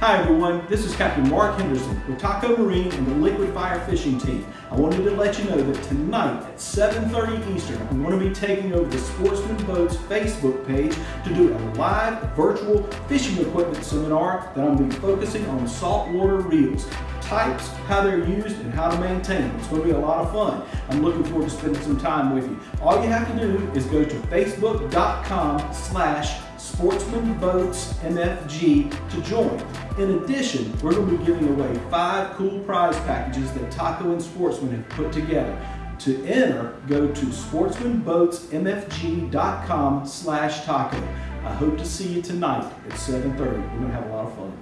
Hi everyone, this is Captain Mark Henderson with Taco Marine and the Liquid Fire Fishing Team. I wanted to let you know that tonight at 7.30 Eastern, I'm going to be taking over the Sportsman Boats Facebook page to do a live virtual fishing equipment seminar that I'm going to be focusing on saltwater reels types, how they're used, and how to maintain them. It's going to be a lot of fun. I'm looking forward to spending some time with you. All you have to do is go to facebook.com slash sportsmanboatsmfg to join. In addition, we're going to be giving away five cool prize packages that Taco and Sportsman have put together. To enter, go to sportsmanboatsmfg.com slash taco. I hope to see you tonight at 7.30. We're going to have a lot of fun.